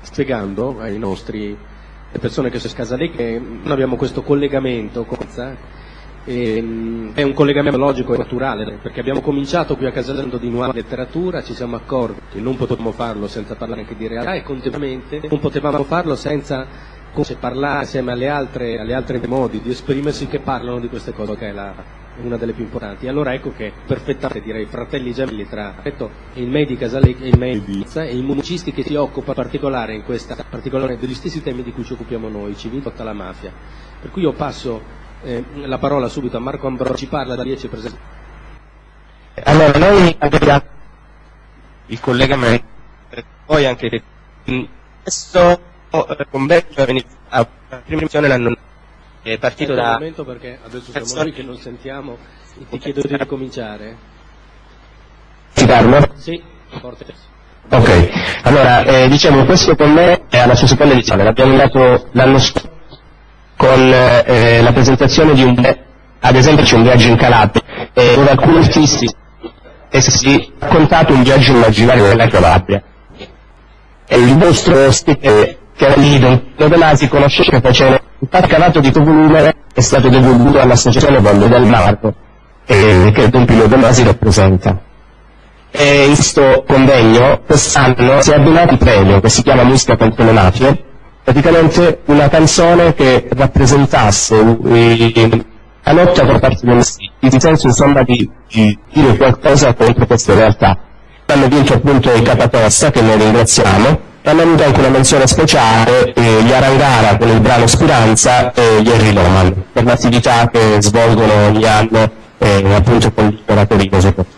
spiegando ai nostri le persone che sono scasate che noi abbiamo questo collegamento con ehm, è un collegamento logico e naturale perché abbiamo cominciato qui a Casalento di nuova letteratura, ci siamo accorti che non potevamo farlo senza parlare anche di realtà e contemporaneamente non potevamo farlo senza parlare assieme alle altre, alle altre modi di esprimersi che parlano di queste cose che è la, una delle più importanti. Allora ecco che perfettamente direi fratelli gemelli tra il MEI di Casalecchio e il MEI e i musicisti che si occupa particolare in questa particolare degli stessi temi di cui ci occupiamo noi, civile lotta alla mafia. Per cui io passo eh, la parola subito a Marco Ambrosi, ci parla da 10 presenti. Allora noi abbiamo il collegamento, poi anche questo eh, convegno a prima l'anno è partito da... Un momento perché adesso siamo noi che non sentiamo, ti chiedo di ricominciare. Ti parlo? Sì, forte. Ok, allora eh, diciamo questo con me è alla sua seconda edizione, l'abbiamo dato l'anno scorso con eh, la presentazione di un, ad esempio c'è un viaggio in Calabria, eh, dove alcuni artisti e si è raccontato un viaggio immaginario nella Calabria. E il vostro stile che era lì, Don Masi conosce che faceva il calato di volume è stato devoluto all'associazione Valle del Marco, eh, che Don Pino De Masi rappresenta. E in questo convegno quest'anno si è abbinato il premio che si chiama Musica contro le mafie, praticamente una canzone che rappresentasse la lotta per parte dei maschi, in senso insomma di, di, dire qualcosa contro queste realtà. Hanno vinto appunto i Capatosta, che noi ringraziamo, hanno avuto anche una menzione speciale eh, gli Arangara con il brano Speranza e gli Henry Loman, per l'attività che svolgono ogni anno eh, appunto con l'imperatore soprattutto.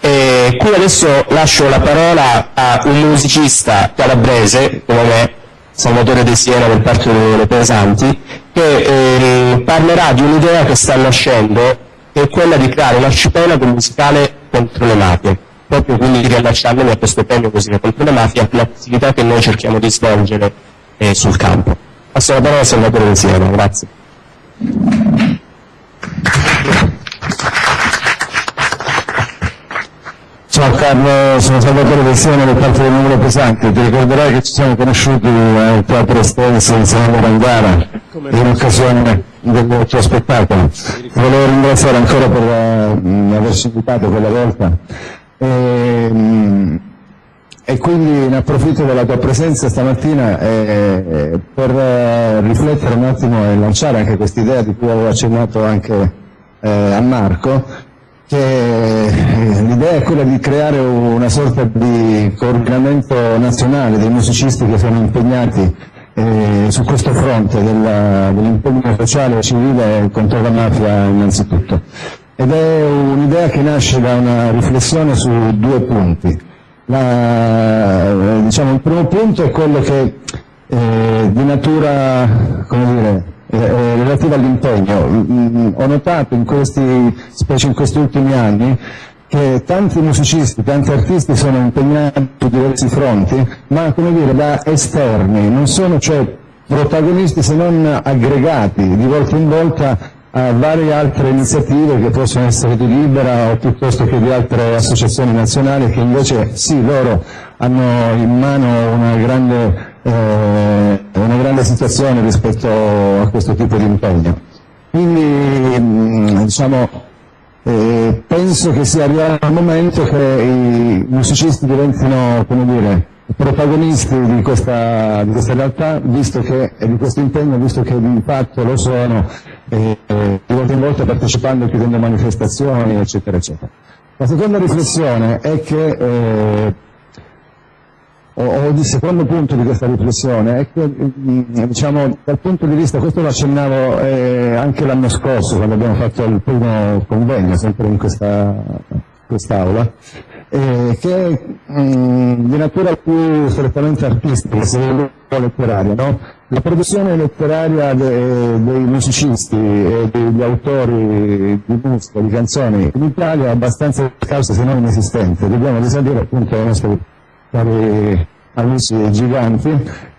E qui adesso lascio la parola a un musicista calabrese come me, Salvatore De Siena del Parco delle Pesanti, che eh, parlerà di un'idea che sta nascendo, che è quella di creare un arcipelago musicale contro le mafie, proprio quindi di riallacciarmi a questo premio Musica contro le mafie, l'attività che noi cerchiamo di svolgere eh, sul campo. Passo la parola a Salvatore Siena, grazie. Ciao Carlo, sono Salvatore Vessione del Parco del Numero Pesante. Ti ricorderai che ci siamo conosciuti al Teatro Estense in Sala Rangara in occasione del tuo spettacolo. Volevo ringraziare ancora per uh, averci invitato quella volta. E, um, e, quindi ne approfitto della tua presenza stamattina eh, per uh, riflettere un attimo e lanciare anche questa idea di cui avevo accennato anche eh, a Marco, che eh, l'idea è quella di creare una sorta di coordinamento nazionale dei musicisti che sono impegnati eh, su questo fronte dell'impegno dell sociale e civile contro la mafia innanzitutto. Ed è un'idea che nasce da una riflessione su due punti. La, eh, diciamo, il primo punto è quello che eh, di natura, dire, eh, eh, relativa all'impegno. Mm, mm, ho notato in questi, specie in questi ultimi anni, che tanti musicisti, tanti artisti sono impegnati su diversi fronti, ma dire, da esterni, non sono cioè protagonisti se non aggregati di volta in volta a varie altre iniziative che possono essere di Libera o piuttosto che di altre associazioni nazionali che invece sì, loro hanno in mano una grande eh, una grande situazione rispetto a questo tipo di impegno. Quindi mm, diciamo, eh, penso che sia arrivato il momento che i musicisti diventino come dire, protagonisti di questa, di questa realtà che, e di questo impegno, visto che di fatto lo sono eh, di volta in volta partecipando e chiudendo manifestazioni, eccetera, eccetera. La seconda riflessione è che eh, o, il secondo punto di questa riflessione è che, mm, diciamo, dal punto di vista, questo lo accennavo eh, anche l'anno scorso, quando abbiamo fatto il primo convegno, sempre in questa quest'aula, eh, che è mm, di natura più strettamente artistica, se vogliamo letteraria. No? La produzione letteraria de, dei musicisti e degli autori di musica, di canzoni in Italia è abbastanza scarsa se non inesistente. Dobbiamo risalire appunto ai nostri cari amici giganti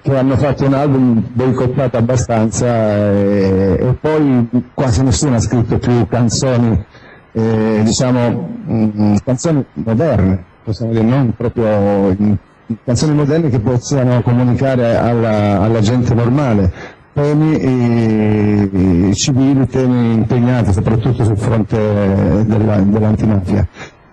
che hanno fatto un album boicottato abbastanza e, e poi quasi nessuno ha scritto più canzoni, eh, diciamo, mh, mm, canzoni moderne, possiamo dire, non proprio in, canzoni moderne che possano comunicare alla, alla gente normale temi eh, civili, temi impegnati soprattutto sul fronte della, dell'antimafia.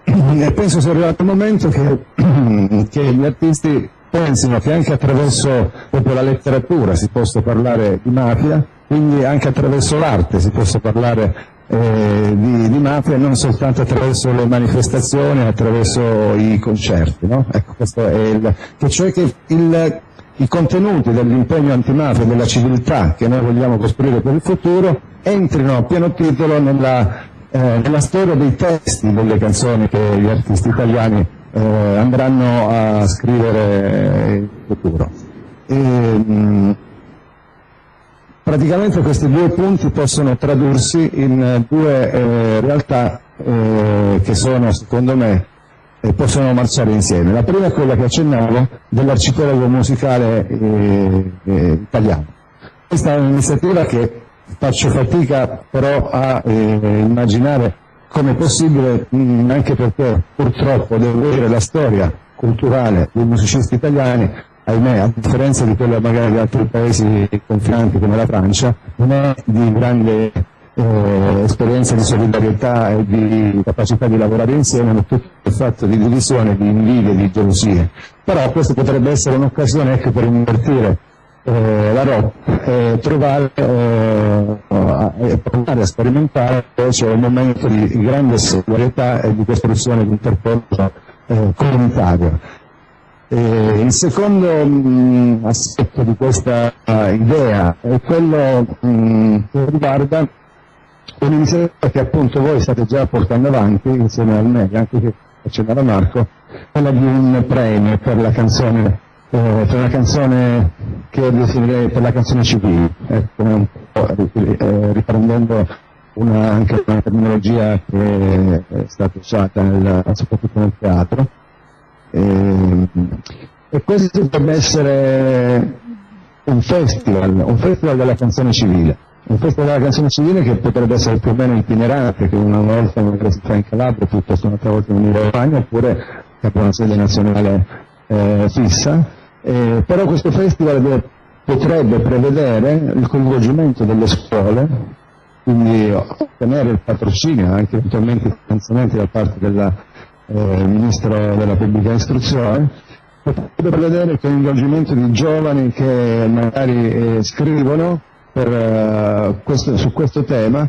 E penso sia arrivato il momento che, che gli artisti pensino che anche attraverso la letteratura si possa parlare di mafia, quindi anche attraverso l'arte si possa parlare eh, di, di, mafia non soltanto attraverso le manifestazioni, attraverso i concerti. No? Ecco, questo è il, che cioè che il, i contenuti dell'impegno antimafia della civiltà che noi vogliamo costruire per il futuro entrino a pieno titolo nella, eh, nella storia dei testi delle canzoni che gli artisti italiani eh, andranno a scrivere in futuro. E, mh, praticamente questi due punti possono tradursi in due eh, realtà eh, che sono, secondo me, eh, possono marciare insieme. La prima è quella che accennavo dell'arcipelago musicale eh, eh, italiano. Questa è un'iniziativa che faccio fatica però a eh, immaginare come possibile, mh, anche perché purtroppo devo dire la storia culturale dei musicisti italiani, ahimè, a differenza di quella magari di altri paesi confinanti come la Francia, non è di grande eh, esperienza di solidarietà e di capacità di lavorare insieme, ma tutto il fatto di divisione, di invidie, di gelosie. Però questa potrebbe essere un'occasione ecco, per invertire eh, la rotta e trovare eh, e provare a sperimentare cioè, un momento di grande solidarietà e di costruzione di intercorso eh, comunitario. E il secondo mh, aspetto di questa uh, idea è quello mh, che riguarda un'iniziativa che appunto voi state già portando avanti insieme al me, anche che accennava Marco, quella di un premio per la canzone, eh, per la canzone che definirei per la canzone civile, ecco, eh, riprendendo una, anche una terminologia che è stata usata nel, soprattutto nel teatro. E, e questo potrebbe essere un festival, un festival della canzone civile un festival della canzone civile che potrebbe essere più o meno itinerante, che una volta magari si fa in Calabria, piuttosto un'altra volta in Romagna, oppure che abbia una sede nazionale eh, fissa. Eh, però questo festival deve, potrebbe prevedere il coinvolgimento delle scuole, quindi ottenere il patrocinio, anche eventualmente finanziamenti da parte del eh, Ministro della Pubblica Istruzione, potrebbe prevedere il coinvolgimento di giovani che magari eh, scrivono per, uh, questo, su questo tema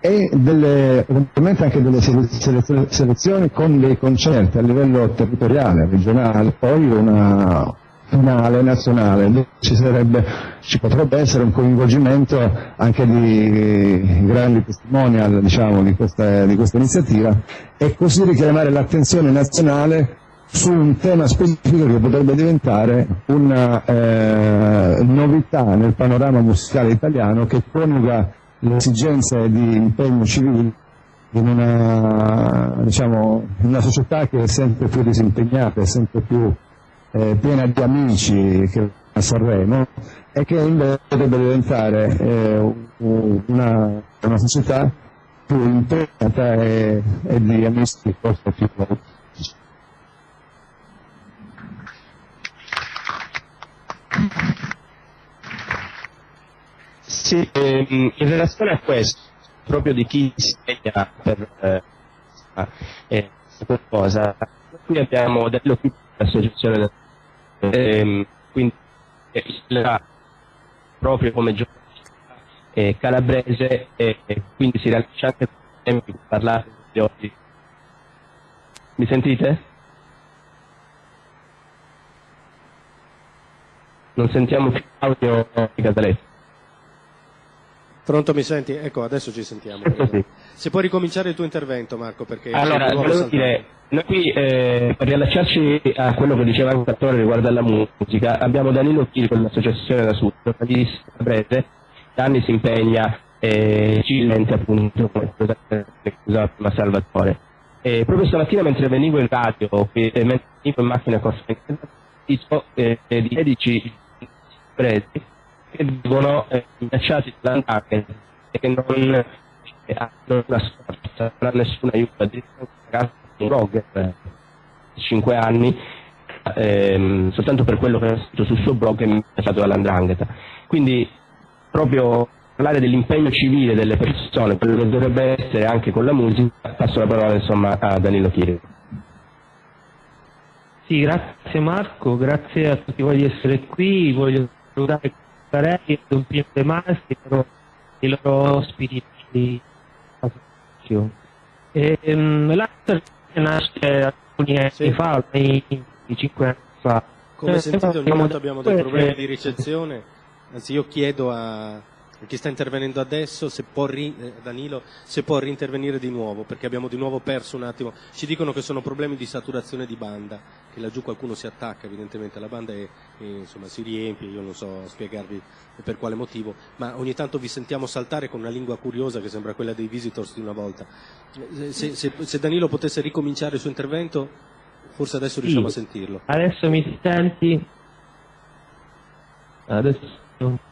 e delle, eventualmente anche delle selezioni con dei concerti a livello territoriale, regionale, poi una finale nazionale, ci, sarebbe, ci potrebbe essere un coinvolgimento anche di grandi testimonial diciamo, di, questa, di questa iniziativa. E così richiamare l'attenzione nazionale su un tema specifico che potrebbe diventare una eh, novità nel panorama musicale italiano che coniuga le esigenze di impegno civile in una, diciamo, una società che è sempre più disimpegnata, è sempre più eh, piena di amici che a Sanremo e che invece potrebbe diventare eh, una, una, società più impegnata e, e di amici forse più Sì, ehm, in relazione a questo, proprio di chi insegna per eh, eh, qualcosa, qui abbiamo dello l'associazione ehm, quindi eh, proprio come giornalista eh, calabrese e quindi si rilascia anche per parlare di oggi. Mi sentite? Non sentiamo più audio di Casaletto. Pronto, mi senti? Ecco, adesso ci sentiamo. Sì. Se puoi ricominciare il tuo intervento, Marco, perché... Allora, volevo dire, noi qui, eh, per riallacciarci a quello che diceva il Cattore riguardo alla musica, abbiamo Danilo Chiri con l'associazione da Sud, giornalista breve, da anni si impegna eh, civilmente appunto, come usava prima Salvatore. E proprio stamattina mentre venivo in radio, qui, eh, mentre venivo in macchina con eh, di 16 preti che vivono eh, minacciati dall'andare e che non eh, hanno una sorta, non hanno nessun aiuto, addirittura un ragazzo, un blogger eh, di 5 anni, ehm, soltanto per quello che ha scritto sul suo blog e minacciato dall'andrangheta. Quindi proprio parlare dell'impegno civile delle persone, quello che dovrebbe essere anche con la musica, passo la parola insomma a Danilo Chiri. Sì, grazie Marco, grazie a tutti voi di essere qui, voglio salutare Carelli Don Piero De Masi e i loro ospiti di associazione. Ehm, L'altro nasce alcuni anni sì. fa, ormai cinque anni fa. Come eh, sentite ogni volta abbiamo dei problemi di ricezione, anzi io chiedo a chi sta intervenendo adesso, se può ri, eh, Danilo, se può rintervenire di nuovo, perché abbiamo di nuovo perso un attimo. Ci dicono che sono problemi di saturazione di banda, che laggiù qualcuno si attacca evidentemente alla banda e, e insomma, si riempie, io non so spiegarvi per quale motivo, ma ogni tanto vi sentiamo saltare con una lingua curiosa che sembra quella dei visitors di una volta. Eh, se, se, se Danilo potesse ricominciare il suo intervento, forse adesso riusciamo sì. a sentirlo. Adesso mi senti? Adesso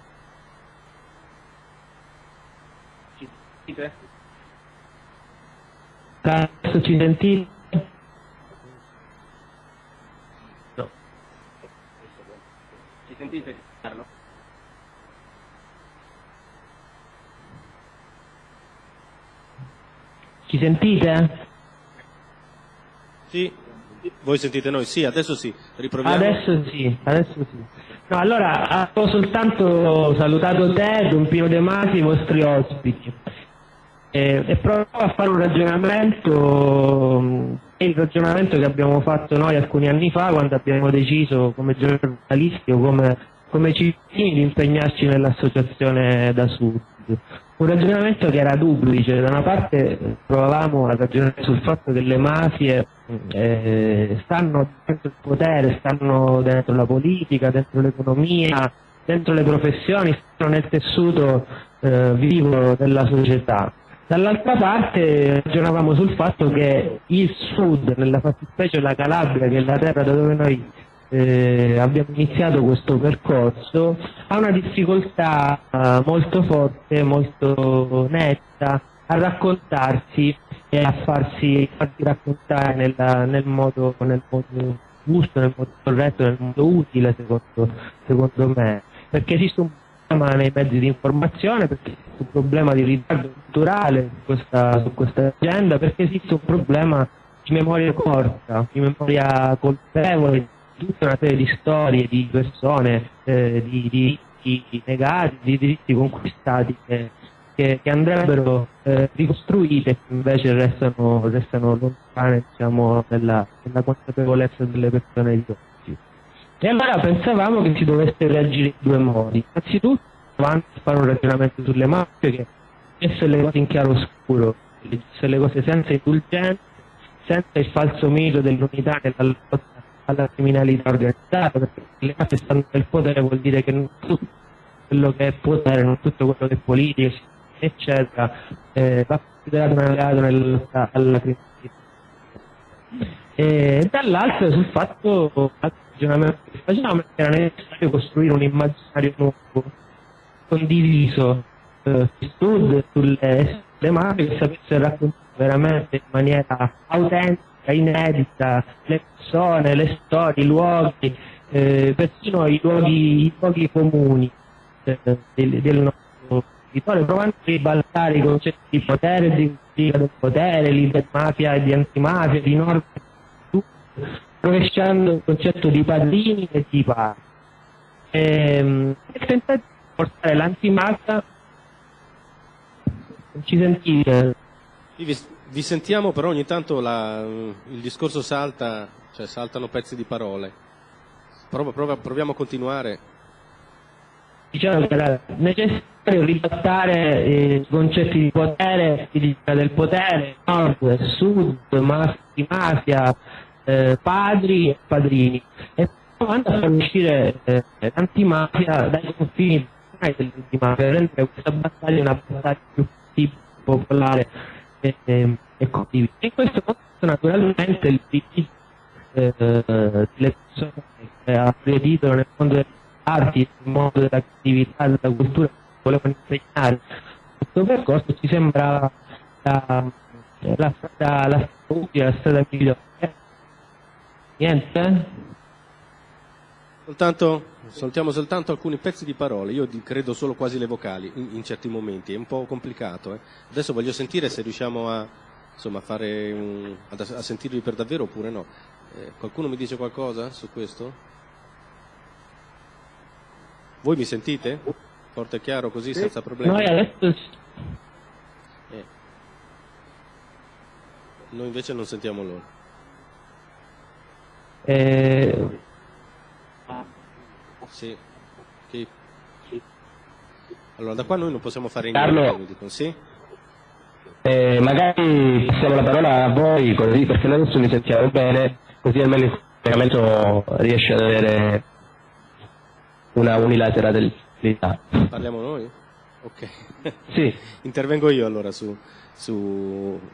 sentite? Adesso ci sentite? No. Ci sentite Carlo? Ci sentite? Sì, voi sentite noi? Sì, adesso sì, riproviamo. Adesso sì, adesso sì. No, allora, ho soltanto salutato te, Don Pino De Masi, i vostri ospiti e, e provo a fare un ragionamento, mm, il ragionamento che abbiamo fatto noi alcuni anni fa quando abbiamo deciso come giornalisti o come, come cittadini di impegnarci nell'associazione da sud. Un ragionamento che era duplice, da una parte provavamo a ragionare sul fatto che le mafie eh, stanno dentro il potere, stanno dentro la politica, dentro l'economia, dentro le professioni, stanno nel tessuto eh, vivo della società Dall'altra parte ragionavamo sul fatto che il sud, nella fattispecie la Calabria, che è la terra da dove noi eh, abbiamo iniziato questo percorso, ha una difficoltà eh, molto forte, molto netta a raccontarsi e a farsi, farsi raccontare nella, nel, modo, nel modo giusto, nel modo corretto, nel modo utile secondo, secondo me, perché esiste un problema nei mezzi di informazione, perché esiste un problema di ritardo culturale su questa, su questa agenda, perché esiste un problema di memoria corta, di memoria colpevole, di tutta una serie di storie, di persone, eh, di diritti negati, di diritti conquistati che, che, che andrebbero eh, ricostruite e invece restano, restano lontane diciamo, nella, nella consapevolezza delle persone di oggi. E allora pensavamo che si dovesse reagire in due modi. Innanzitutto avanti a fare un ragionamento sulle mafie che messe le cose in chiaro scuro, se le cose senza indulgenza, senza il falso mito dell'unità nella lotta alla criminalità organizzata, perché le mafie stanno nel potere vuol dire che non tutto quello che è potere, non tutto quello che è politica, eccetera, eh, va considerato un alleato nella lotta alla criminalità. E dall'altro sul fatto ragionamento che facciamo era necessario costruire un immaginario nuovo, condiviso eh, sud sulle, mafie che sapesse raccontare veramente in maniera autentica, inedita le persone, le storie, i luoghi, eh, persino i luoghi, i luoghi comuni eh, del, del nostro territorio, provando a ribaltare i concetti di potere, di del potere, di mafia e di antimafia, di norme rovesciando il concetto di padrini e di padri. Ehm, e tentare di portare l'antimassa ci sentite? Vi, vi, sentiamo però ogni tanto la, il discorso salta, cioè saltano pezzi di parole. Prova, prova, proviamo a continuare. Diciamo che era necessario ribaltare eh, i concetti di potere, del potere, nord, sud, mafia, eh, padri e padrini e provando a uscire eh, l'antimafia dai confini dell'antimafia, rendere questa battaglia una battaglia più popolare e, e, e condivisa. In questo contesto naturalmente il PD eh, delle persone che ha aggredito nel mondo delle arti, nel mondo della creatività, della cultura, volevano insegnare questo percorso ci sembra la, la strada, la strada utile, la strada migliore Niente? Soltanto, saltiamo soltanto alcuni pezzi di parole, io credo solo quasi le vocali in, in certi momenti, è un po' complicato. Eh. Adesso voglio sentire se riusciamo a, insomma, fare un, a, a, sentirvi per davvero oppure no. Eh, qualcuno mi dice qualcosa su questo? Voi mi sentite? Forte e chiaro così senza problemi? Noi adesso... Eh. Noi invece non sentiamo loro. Eh, sì. Sì. Allora, da qua noi non possiamo fare Carlo. niente, dicono, sì? eh, magari passiamo la parola a voi così, perché noi adesso mi sentiamo bene, così almeno il collegamento riesce ad avere una unilateralità. Parliamo noi? Ok. Sì. Intervengo io allora su, su,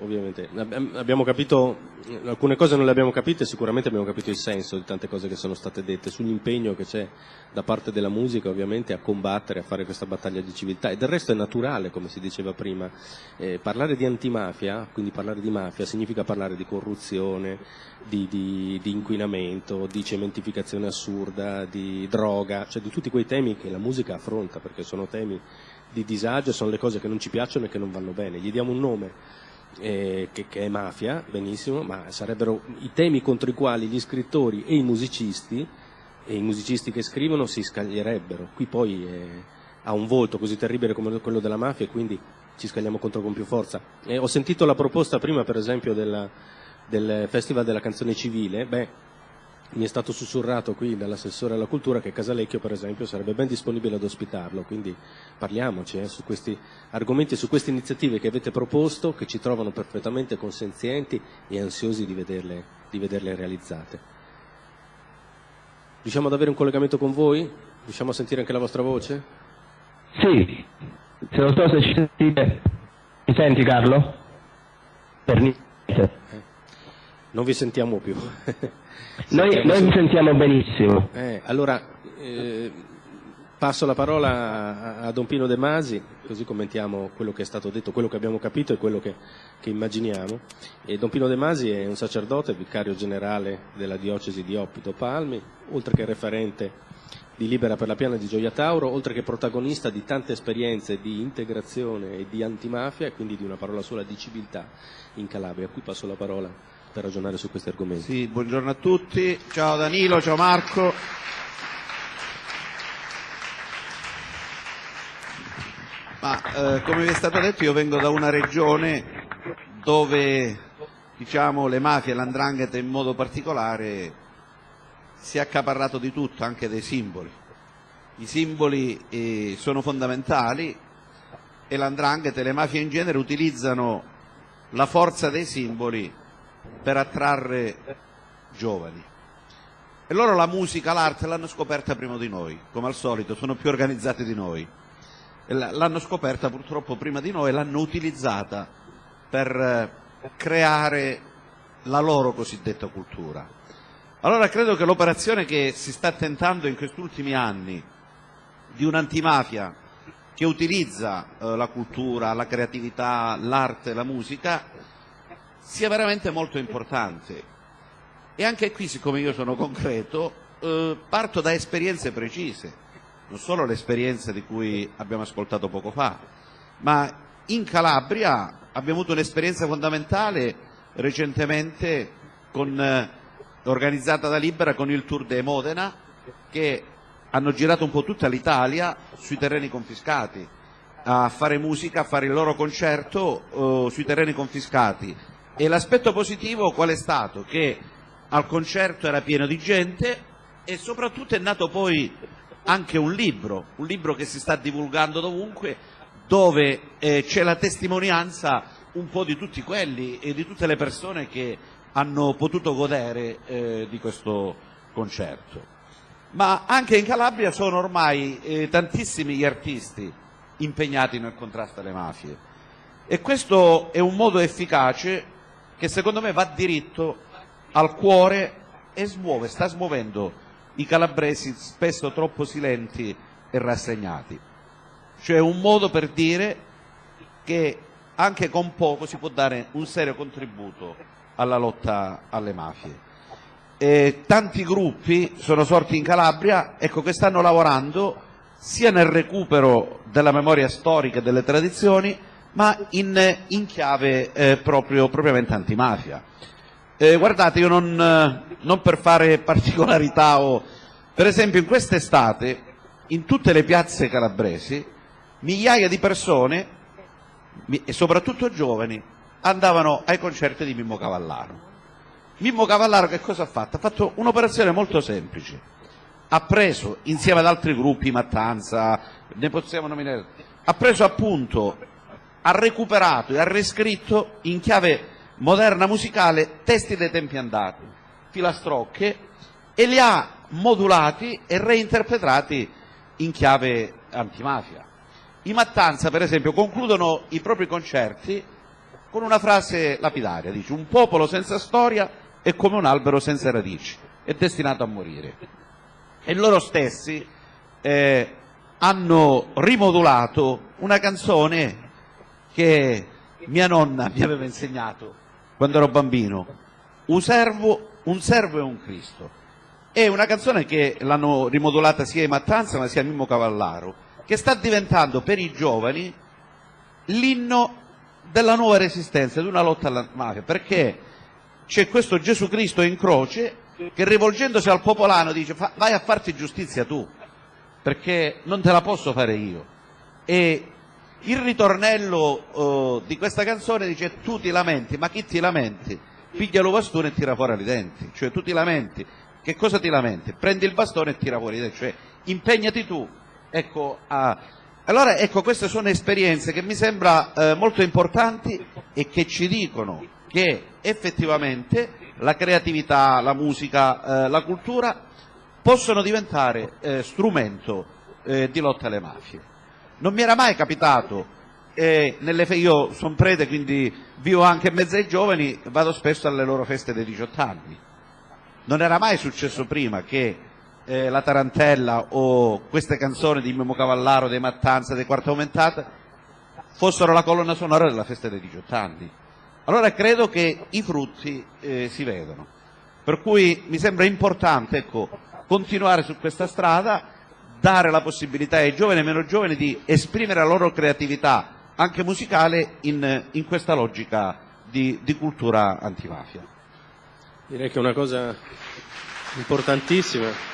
ovviamente, abbiamo capito, alcune cose non le abbiamo capite, sicuramente abbiamo capito il senso di tante cose che sono state dette, sull'impegno che c'è da parte della musica ovviamente a combattere, a fare questa battaglia di civiltà e del resto è naturale, come si diceva prima, eh, parlare di antimafia, quindi parlare di mafia, significa parlare di corruzione, di, di, di inquinamento, di cementificazione assurda, di droga, cioè di tutti quei temi che la musica affronta, perché sono temi di disagio, sono le cose che non ci piacciono e che non vanno bene. Gli diamo un nome eh, che, che, è mafia, benissimo, ma sarebbero i temi contro i quali gli scrittori e i musicisti, e i musicisti che scrivono si scaglierebbero. Qui poi eh, ha un volto così terribile come quello della mafia e quindi ci scagliamo contro con più forza. Eh, ho sentito la proposta prima, per esempio, della, del Festival della canzone civile. Beh, mi è stato sussurrato qui dall'assessore alla cultura che Casalecchio per esempio sarebbe ben disponibile ad ospitarlo, quindi parliamoci eh, su questi argomenti e su queste iniziative che avete proposto che ci trovano perfettamente consenzienti e ansiosi di vederle, di vederle realizzate. Riusciamo ad avere un collegamento con voi? Riusciamo a sentire anche la vostra voce? Sì, se non so se ci sentite. Mi senti Carlo? Per niente. Non vi sentiamo più. noi, noi vi sentiamo benissimo. Eh, allora, eh, passo la parola a, a, Don Pino De Masi, così commentiamo quello che è stato detto, quello che abbiamo capito e quello che, che immaginiamo. E Don Pino De Masi è un sacerdote, vicario generale della diocesi di Oppido Palmi, oltre che referente di Libera per la Piana di Gioia Tauro, oltre che protagonista di tante esperienze di integrazione e di antimafia e quindi di una parola sola di civiltà in Calabria. A cui passo la parola per ragionare su questi argomenti. Sì, buongiorno a tutti, ciao Danilo, ciao Marco. Ma eh, come vi è stato detto io vengo da una regione dove diciamo, le mafie l'andrangheta in modo particolare si è accaparrato di tutto, anche dei simboli. I simboli eh, sono fondamentali e l'andrangheta e le mafie in genere utilizzano la forza dei simboli per attrarre giovani. E loro la musica, l'arte l'hanno scoperta prima di noi, come al solito, sono più organizzati di noi. L'hanno scoperta purtroppo prima di noi e l'hanno utilizzata per eh, creare la loro cosiddetta cultura. Allora credo che l'operazione che si sta tentando in questi ultimi anni di un'antimafia che utilizza eh, la cultura, la creatività, l'arte, la musica sia veramente molto importante. E anche qui, siccome io sono concreto, eh, parto da esperienze precise, non solo l'esperienza di cui abbiamo ascoltato poco fa, ma in Calabria abbiamo avuto un'esperienza fondamentale recentemente con, eh, organizzata da Libera con il Tour de Modena, che hanno girato un po' tutta l'Italia sui terreni confiscati, a fare musica, a fare il loro concerto eh, sui terreni confiscati l'aspetto positivo qual è stato? Che al concerto era pieno di gente e soprattutto è nato poi anche un libro, un libro che si sta divulgando dovunque, dove eh, c'è la testimonianza un po' di tutti quelli e di tutte le persone che hanno potuto godere eh, di questo concerto. Ma anche in Calabria sono ormai eh, tantissimi gli artisti impegnati nel contrasto alle mafie e questo è un modo efficace che secondo me va diritto al cuore e smuove, sta smuovendo i calabresi spesso troppo silenti e rassegnati. Cioè un modo per dire che anche con poco si può dare un serio contributo alla lotta alle mafie. eh, tanti gruppi sono sorti in Calabria ecco, che stanno lavorando sia nel recupero della memoria storica e delle tradizioni, ma in, in chiave eh, proprio, propriamente antimafia. Eh, guardate, io non, eh, non, per fare particolarità o... Per esempio in quest'estate, in tutte le piazze calabresi, migliaia di persone, e soprattutto giovani, andavano ai concerti di Mimmo Cavallaro. Mimmo Cavallaro che cosa ha fatto? Ha fatto un'operazione molto semplice. Ha preso, insieme ad altri gruppi, Mattanza, ne possiamo nominare, ha preso appunto, ha recuperato e ha riscritto in chiave moderna musicale testi dei tempi andati, filastrocche, e li ha modulati e reinterpretati in chiave antimafia. I Mattanza, per esempio, concludono i propri concerti con una frase lapidaria, dice un popolo senza storia è come un albero senza radici, è destinato a morire. E loro stessi eh, hanno rimodulato una canzone che mia nonna mi aveva insegnato quando ero bambino, un servo, un servo e un Cristo. È una canzone che l'hanno rimodulata sia i Mattanza ma sia Mimmo Cavallaro, che sta diventando per i giovani l'inno della nuova resistenza, di una lotta alla mafia, perché c'è questo Gesù Cristo in croce che rivolgendosi al popolano dice vai a farti giustizia tu, perché non te la posso fare io. E il ritornello uh, di questa canzone dice tu ti lamenti, ma chi ti lamenti? Piglia lo bastone e tira fuori i denti, cioè tu ti lamenti, che cosa ti lamenti? Prendi il bastone e tira fuori i denti, cioè impegnati tu, ecco, a allora ecco queste sono esperienze che mi sembra eh, molto importanti e che ci dicono che effettivamente la creatività, la musica, eh, la cultura possono diventare eh, strumento eh, di lotta alle mafie. Non mi era mai capitato, nelle, io sono prete quindi vivo anche in mezzo ai giovani, vado spesso alle loro feste dei 18 anni. Non era mai successo prima che eh, la Tarantella o queste canzoni di Mimo Cavallaro, dei Mattanza, dei Quarta Aumentata fossero la colonna sonora della festa dei 18 anni. Allora credo che i frutti eh, si vedono. Per cui mi sembra importante ecco, continuare su questa strada, dare la possibilità ai giovani e meno giovani di esprimere la loro creatività anche musicale in, in questa logica di, di cultura antimafia. Direi che è una cosa importantissima.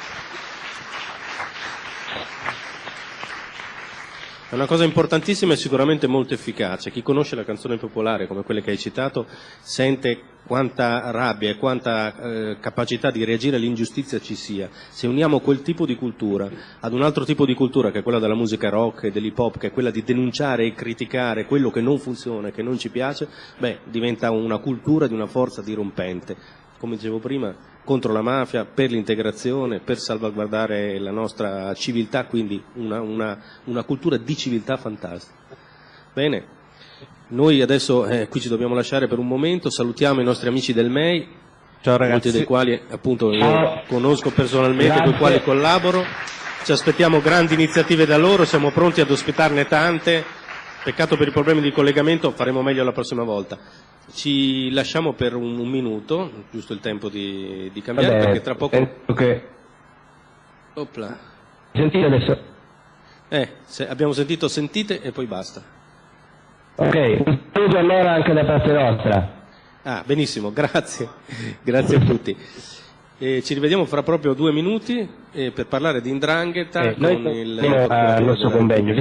È una cosa importantissima e sicuramente molto efficace. Chi conosce la canzone popolare, come quelle che hai citato, sente quanta rabbia e quanta eh, capacità di reagire all'ingiustizia ci sia. Se uniamo quel tipo di cultura ad un altro tipo di cultura, che è quella della musica rock e dell'hip hop, che è quella di denunciare e criticare quello che non funziona e che non ci piace, beh, diventa una cultura di una forza dirompente. Come dicevo prima, contro la mafia, per l'integrazione, per salvaguardare la nostra civiltà, quindi una, una, una cultura di civiltà fantastica. Bene, noi adesso eh, qui ci dobbiamo lasciare per un momento, salutiamo i nostri amici del MEI, Ciao ragazzi. molti dei quali appunto io conosco personalmente, con i quali collaboro, ci aspettiamo grandi iniziative da loro, siamo pronti ad ospitarne tante, peccato per i problemi di collegamento, faremo meglio la prossima volta. Ci lasciamo per un, un minuto, giusto il tempo di, di cambiare, Vabbè, perché tra poco... penso che... Opla. Sentite adesso? Eh, se- abbiamo sentito sentite e poi basta. Ok, un saluto allora anche da parte nostra. Ah, benissimo, grazie, grazie a tutti. E ci rivediamo fra proprio due minuti eh, per parlare di Indrangheta Eh, con il siamo al nostro convegno,